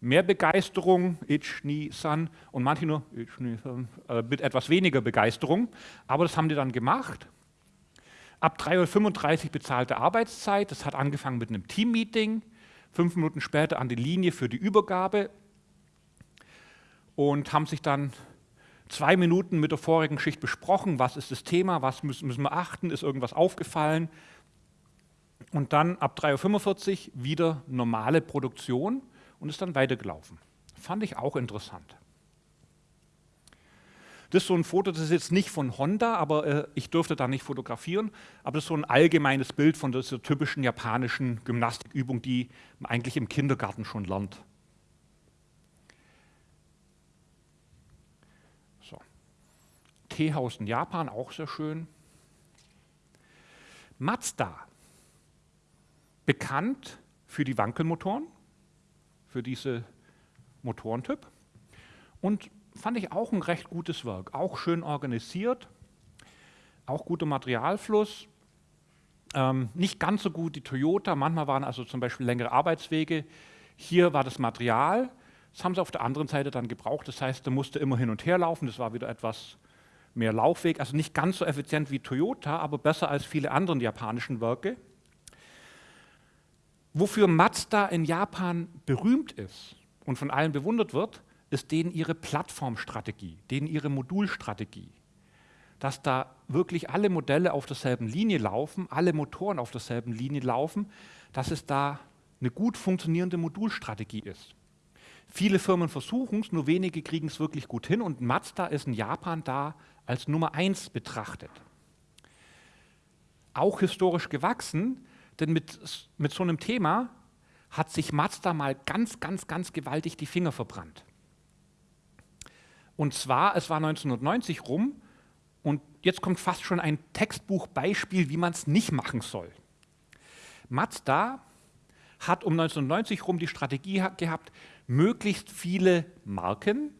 mehr Begeisterung, Ich, Ni, San, und manche nur Ich, Ni, San, äh, mit etwas weniger Begeisterung. Aber das haben die dann gemacht. Ab 3.35 Uhr bezahlte Arbeitszeit, das hat angefangen mit einem Teammeeting, fünf Minuten später an die Linie für die Übergabe. Und haben sich dann zwei Minuten mit der vorigen Schicht besprochen, was ist das Thema, was müssen, müssen wir achten, ist irgendwas aufgefallen. Und dann ab 3.45 Uhr wieder normale Produktion und ist dann weitergelaufen. Fand ich auch interessant. Das ist so ein Foto, das ist jetzt nicht von Honda, aber äh, ich durfte da nicht fotografieren, aber das ist so ein allgemeines Bild von dieser typischen japanischen Gymnastikübung, die man eigentlich im Kindergarten schon lernt. So. Teehaus in Japan, auch sehr schön. Mazda, bekannt für die Wankelmotoren, für diese Motorentyp. Und fand ich auch ein recht gutes Werk, auch schön organisiert, auch guter Materialfluss. Ähm, nicht ganz so gut die Toyota, manchmal waren also zum Beispiel längere Arbeitswege. Hier war das Material, das haben sie auf der anderen Seite dann gebraucht, das heißt, da musste immer hin und her laufen, das war wieder etwas mehr Laufweg, also nicht ganz so effizient wie Toyota, aber besser als viele andere japanischen Werke. Wofür Mazda in Japan berühmt ist und von allen bewundert wird, ist denen ihre Plattformstrategie, denen ihre Modulstrategie. Dass da wirklich alle Modelle auf derselben Linie laufen, alle Motoren auf derselben Linie laufen, dass es da eine gut funktionierende Modulstrategie ist. Viele Firmen versuchen es, nur wenige kriegen es wirklich gut hin und Mazda ist in Japan da als Nummer eins betrachtet. Auch historisch gewachsen, denn mit, mit so einem Thema hat sich Mazda mal ganz, ganz, ganz gewaltig die Finger verbrannt. Und zwar, es war 1990 rum und jetzt kommt fast schon ein Textbuchbeispiel, wie man es nicht machen soll. Mazda hat um 1990 rum die Strategie gehabt, möglichst viele Marken,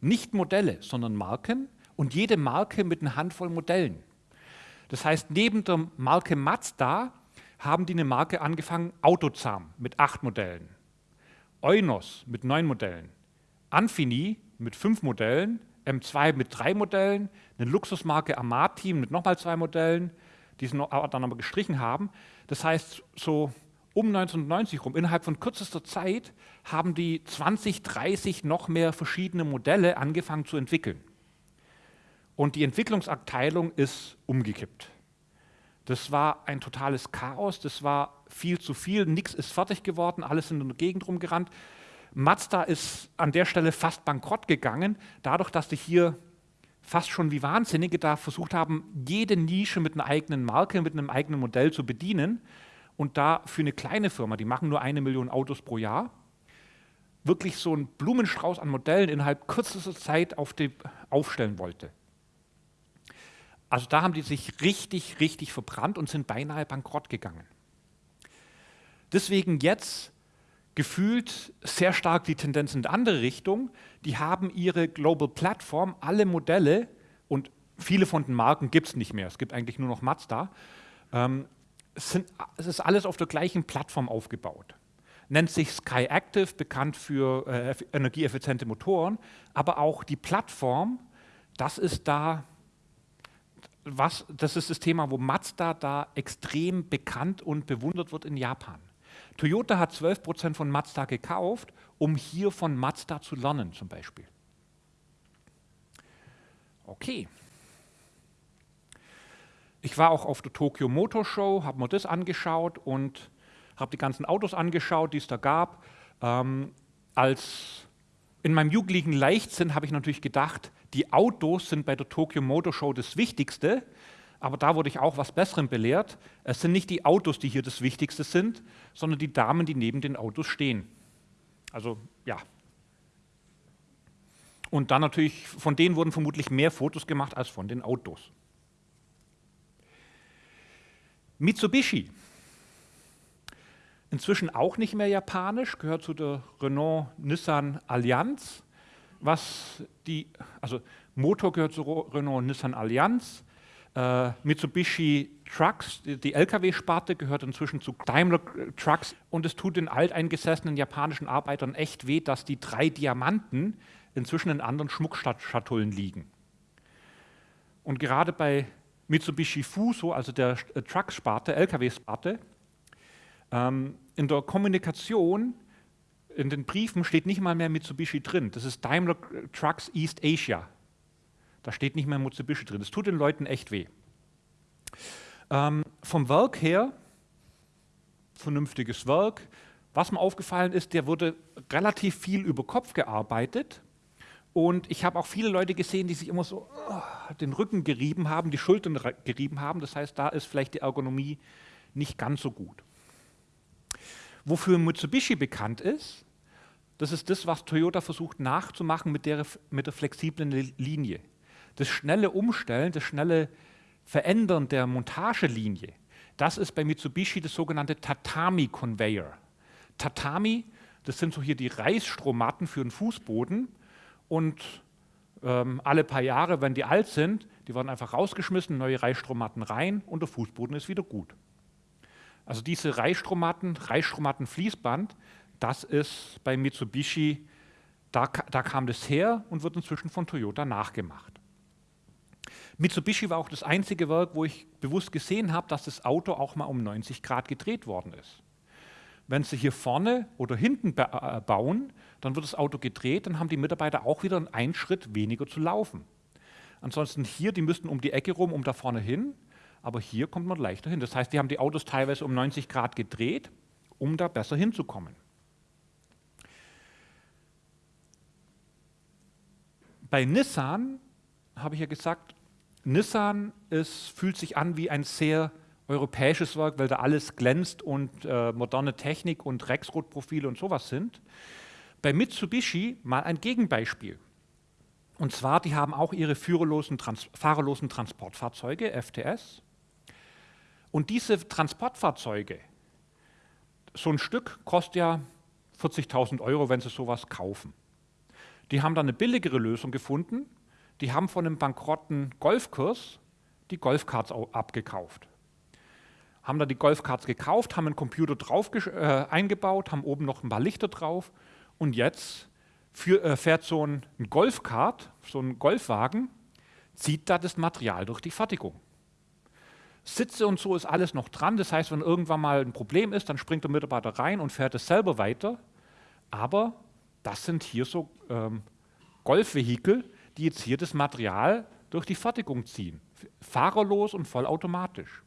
nicht Modelle, sondern Marken und jede Marke mit einer Handvoll Modellen. Das heißt, neben der Marke Mazda haben die eine Marke angefangen, Autozam mit acht Modellen, Eunos mit neun Modellen, Anfini mit fünf Modellen, M2 mit drei Modellen, eine Luxusmarke Amati mit nochmal zwei Modellen, die sie dann aber gestrichen haben. Das heißt, so um 1990 rum, innerhalb von kürzester Zeit, haben die 20, 30 noch mehr verschiedene Modelle angefangen zu entwickeln. Und die Entwicklungsabteilung ist umgekippt. Das war ein totales Chaos, das war viel zu viel, nichts ist fertig geworden, alles in der Gegend rumgerannt. Mazda ist an der Stelle fast bankrott gegangen, dadurch, dass die hier fast schon wie Wahnsinnige da versucht haben, jede Nische mit einer eigenen Marke, mit einem eigenen Modell zu bedienen und da für eine kleine Firma, die machen nur eine Million Autos pro Jahr, wirklich so einen Blumenstrauß an Modellen innerhalb kürzester Zeit auf die, aufstellen wollte. Also da haben die sich richtig, richtig verbrannt und sind beinahe bankrott gegangen. Deswegen jetzt gefühlt sehr stark die Tendenz in die andere Richtung. Die haben ihre Global Platform, alle Modelle und viele von den Marken gibt es nicht mehr. Es gibt eigentlich nur noch Mazda. Ähm, es, sind, es, ist alles auf der gleichen Plattform aufgebaut. Nennt sich Sky Active, bekannt für äh, energieeffiziente Motoren, aber auch die Plattform, das ist da, was, das ist das Thema, wo Mazda da extrem bekannt und bewundert wird in Japan. Toyota hat 12 Prozent von Mazda gekauft, um hier von Mazda zu lernen zum Beispiel. Okay. Ich war auch auf der Tokyo Motor Show, habe mir das angeschaut und habe die ganzen Autos angeschaut, die es da gab. Ähm, als in meinem jugendlichen Leichtsinn habe ich natürlich gedacht, die Autos sind bei der Tokyo Motor Show das Wichtigste, aber da wurde ich auch was Besserem belehrt. Es sind nicht die Autos, die hier das Wichtigste sind, sondern die Damen, die neben den Autos stehen. Also ja. Und dann natürlich, von denen wurden vermutlich mehr Fotos gemacht als von den Autos. Mitsubishi. Inzwischen auch nicht mehr japanisch, gehört zu der Renault-Nissan-Allianz. Was die, also Motor gehört zur Renault-Nissan-Allianz. Äh, Mitsubishi Trucks, die, die Lkw-Sparte, gehört inzwischen zu Daimler Trucks und es tut den alteingesessenen japanischen Arbeitern echt weh, dass die drei Diamanten inzwischen in anderen Schmuckschatullen liegen. Und gerade bei Mitsubishi Fuso, also der äh, Trucks-Sparte, Lkw-Sparte, ähm, in der Kommunikation, in den Briefen steht nicht mal mehr Mitsubishi drin. Das ist Daimler Trucks East Asia. Da steht nicht mehr Mitsubishi drin. Das tut den Leuten echt weh. Ähm, vom Werk her, vernünftiges Werk. Was mir aufgefallen ist, der wurde relativ viel über Kopf gearbeitet. Und ich habe auch viele Leute gesehen, die sich immer so oh, den Rücken gerieben haben, die Schultern gerieben haben. Das heißt, da ist vielleicht die Ergonomie nicht ganz so gut. Wofür Mitsubishi bekannt ist, das ist das, was Toyota versucht nachzumachen mit der, mit der flexiblen Linie das schnelle Umstellen, das schnelle Verändern der Montagelinie, das ist bei Mitsubishi das sogenannte Tatami Conveyor. Tatami, das sind so hier die Reisstrohmatten für den Fußboden und ähm, alle paar Jahre, wenn die alt sind, die werden einfach rausgeschmissen, neue Reisstrohmatten rein und der Fußboden ist wieder gut. Also diese Reisstrohmatten, Reisstrohmatten-Fließband, das ist bei Mitsubishi, da, da kam das her und wird inzwischen von Toyota nachgemacht. Mitsubishi war auch das einzige Werk, wo ich bewusst gesehen habe, dass das Auto auch mal um 90 Grad gedreht worden ist. Wenn Sie hier vorne oder hinten äh, bauen, dann wird das Auto gedreht, dann haben die Mitarbeiter auch wieder einen Schritt weniger zu laufen. Ansonsten hier, die müssten um die Ecke rum, um da vorne hin, aber hier kommt man leichter hin. Das heißt, die haben die Autos teilweise um 90 Grad gedreht, um da besser hinzukommen. Bei Nissan habe ich ja gesagt, Nissan ist, fühlt sich an wie ein sehr europäisches Werk, weil da alles glänzt und äh, moderne Technik und Rexroth-Profile und sowas sind. Bei Mitsubishi mal ein Gegenbeispiel. Und zwar, die haben auch ihre führerlosen, trans fahrerlosen Transportfahrzeuge, FTS. Und diese Transportfahrzeuge, so ein Stück kostet ja 40.000 Euro, wenn sie sowas kaufen. Die haben dann eine billigere Lösung gefunden, die haben von einem bankrotten Golfkurs die Golfkarts abgekauft. Haben da die Golfkarts gekauft, haben einen Computer drauf äh, eingebaut, haben oben noch ein paar Lichter drauf und jetzt für, äh, fährt so ein, ein Golfkart, so ein Golfwagen, zieht da das Material durch die Fertigung. Sitze und so ist alles noch dran. Das heißt, wenn irgendwann mal ein Problem ist, dann springt der Mitarbeiter rein und fährt es selber weiter. Aber das sind hier so ähm, Golfvehikel, die jetzt hier das Material durch die Fertigung ziehen. Fahrerlos und vollautomatisch.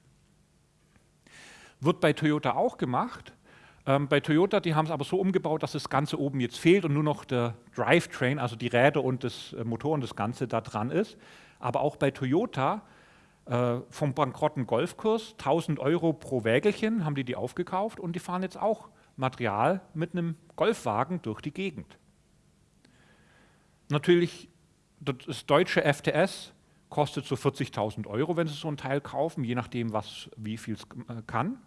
Wird bei Toyota auch gemacht. Ähm, bei Toyota, die haben es aber so umgebaut, dass das Ganze oben jetzt fehlt und nur noch der Drivetrain, also die Räder und das äh, Motor und das Ganze da dran ist. Aber auch bei Toyota äh, vom bankrotten Golfkurs, 1000 Euro pro Wägelchen haben die die aufgekauft und die fahren jetzt auch Material mit einem Golfwagen durch die Gegend. Natürlich, das deutsche FTS kostet so 40.000 Euro, wenn Sie so ein Teil kaufen, je nachdem, was, wie viel es äh, kann.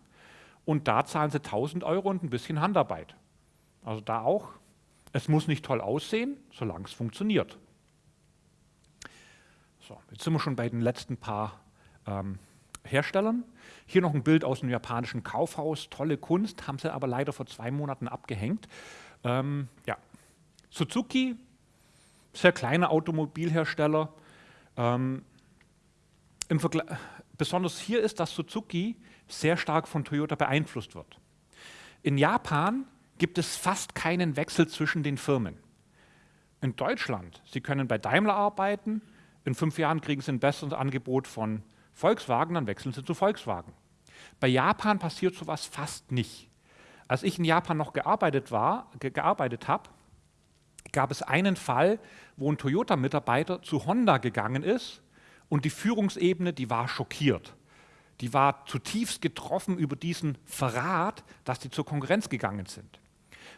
Und da zahlen Sie 1.000 Euro und ein bisschen Handarbeit. Also da auch, es muss nicht toll aussehen, solange es funktioniert. So, jetzt sind wir schon bei den letzten paar ähm, Herstellern. Hier noch ein Bild aus einem japanischen Kaufhaus, tolle Kunst, haben sie aber leider vor zwei Monaten abgehängt. Ähm, ja. Suzuki, sehr kleiner Automobilhersteller. Ähm, besonders hier ist, dass Suzuki sehr stark von Toyota beeinflusst wird. In Japan gibt es fast keinen Wechsel zwischen den Firmen. In Deutschland, Sie können bei Daimler arbeiten, in fünf Jahren kriegen Sie ein besseres Angebot von Volkswagen, dann wechseln sie zu Volkswagen. Bei Japan passiert sowas fast nicht. Als ich in Japan noch gearbeitet, war, ge gearbeitet habe, gab es einen Fall, wo ein Toyota-Mitarbeiter zu Honda gegangen ist und die Führungsebene, die war schockiert. Die war zutiefst getroffen über diesen Verrat, dass die zur Konkurrenz gegangen sind.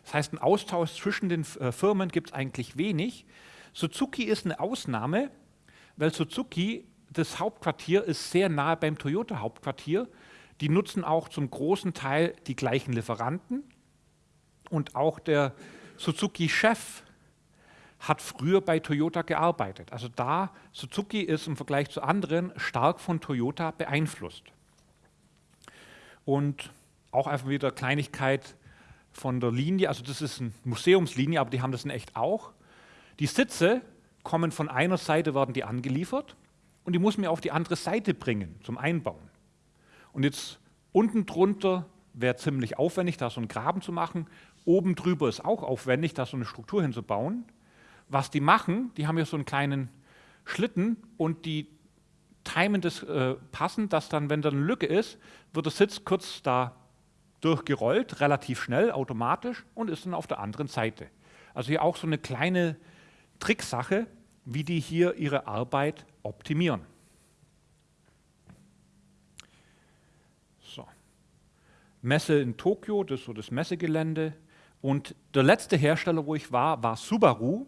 Das heißt, einen Austausch zwischen den äh, Firmen gibt es eigentlich wenig. Suzuki ist eine Ausnahme, weil Suzuki das Hauptquartier ist sehr nahe beim Toyota-Hauptquartier. Die nutzen auch zum großen Teil die gleichen Lieferanten. Und auch der Suzuki-Chef hat früher bei Toyota gearbeitet. Also da, Suzuki ist im Vergleich zu anderen stark von Toyota beeinflusst. Und auch einfach wieder Kleinigkeit von der Linie, also das ist eine Museumslinie, aber die haben das in echt auch. Die Sitze kommen von einer Seite, werden die angeliefert und die muss mir auf die andere Seite bringen zum Einbauen. Und jetzt unten drunter wäre ziemlich aufwendig, da so einen Graben zu machen. Oben drüber ist auch aufwendig, da so eine Struktur hinzubauen. Was die machen, die haben hier so einen kleinen Schlitten und die timen das äh, passend, dass dann, wenn da eine Lücke ist, wird der Sitz kurz da durchgerollt, relativ schnell, automatisch und ist dann auf der anderen Seite. Also hier auch so eine kleine Tricksache, wie die hier ihre Arbeit optimieren. So. Messe in Tokio, das ist so das Messegelände. Und der letzte Hersteller, wo ich war, war Subaru.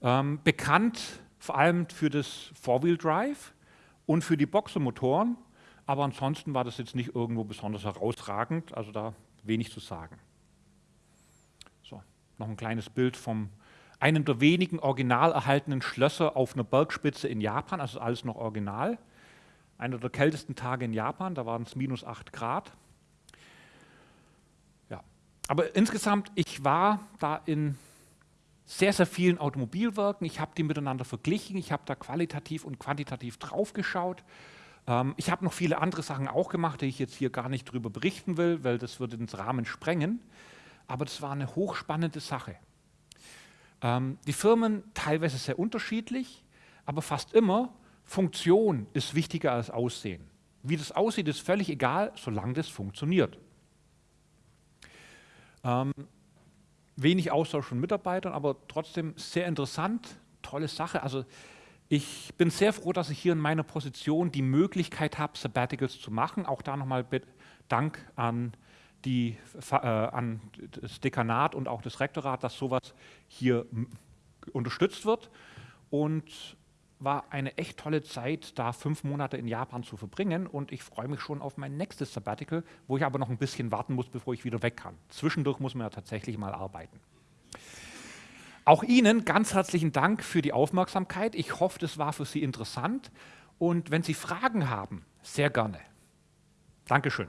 Ähm, bekannt vor allem für das Four-Wheel-Drive und für die Boxermotoren. Aber ansonsten war das jetzt nicht irgendwo besonders herausragend, also da wenig zu sagen. So, noch ein kleines Bild vom einem der wenigen original erhaltenen Schlösser auf einer Bergspitze in Japan, also alles noch original. Einer der kältesten Tage in Japan, da waren es minus 8 Grad. Ja. Aber insgesamt, ich war da in sehr, sehr vielen Automobilwerken. Ich habe die miteinander verglichen, ich habe da qualitativ und quantitativ draufgeschaut. Ähm, ich habe noch viele andere Sachen auch gemacht, die ich jetzt hier gar nicht drüber berichten will, weil das würde den Rahmen sprengen. Aber das war eine hochspannende Sache. Ähm, die Firmen teilweise sehr unterschiedlich, aber fast immer Funktion ist wichtiger als Aussehen. Wie das aussieht, ist völlig egal, solange das funktioniert. Ähm, wenig Austausch von Mitarbeitern, aber trotzdem sehr interessant, tolle Sache. Also ich bin sehr froh, dass ich hier in meiner Position die Möglichkeit habe, Sabbaticals zu machen. Auch da nochmal Dank an die, äh, an das Dekanat und auch das Rektorat, dass sowas hier unterstützt wird. Und war eine echt tolle Zeit, da fünf Monate in Japan zu verbringen und ich freue mich schon auf mein nächstes Sabbatical, wo ich aber noch ein bisschen warten muss, bevor ich wieder weg kann. Zwischendurch muss man ja tatsächlich mal arbeiten. Auch Ihnen ganz herzlichen Dank für die Aufmerksamkeit. Ich hoffe, das war für Sie interessant Und wenn Sie Fragen haben, sehr gerne. Dankeschön.